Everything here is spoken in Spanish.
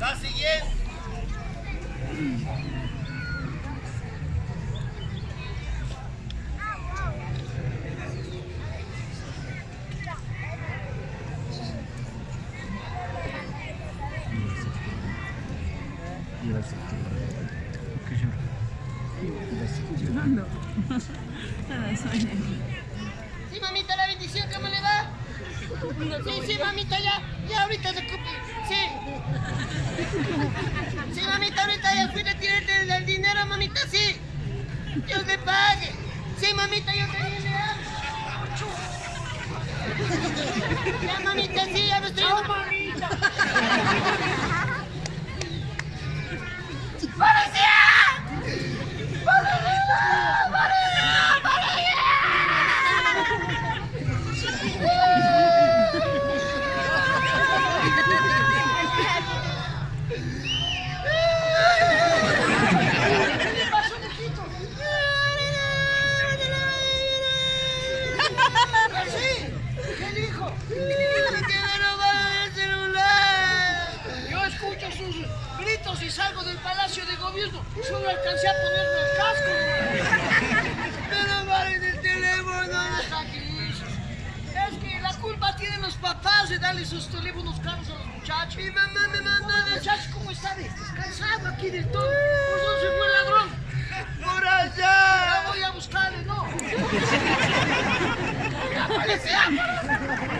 La siguiente. Sí, mamita, la bendición, ¿cómo le va? Sí, sí, mamita, ya, ya ahorita se ocupe. Sí. Sí, mamita, ahorita ya fui a tirarte el, dinero, mamita, sí. Dios le pague. Sí, mamita, yo también le amo. Ya, mamita, sí, ya me estoy... ¡Que no robaron el celular! Yo escucho sus gritos y salgo del palacio de gobierno. Solo alcancé a ponerme el casco. ¡No robaron el teléfono! Es que la culpa tienen los papás de darle sus teléfonos caros a los muchachos. Mi mamá me mandó a muchachos cómo está descansado aquí del todo. Pues ¿Por dónde fue el ladrón? ¡Por allá! Voy a buscarle, ¿no? ¡Ya,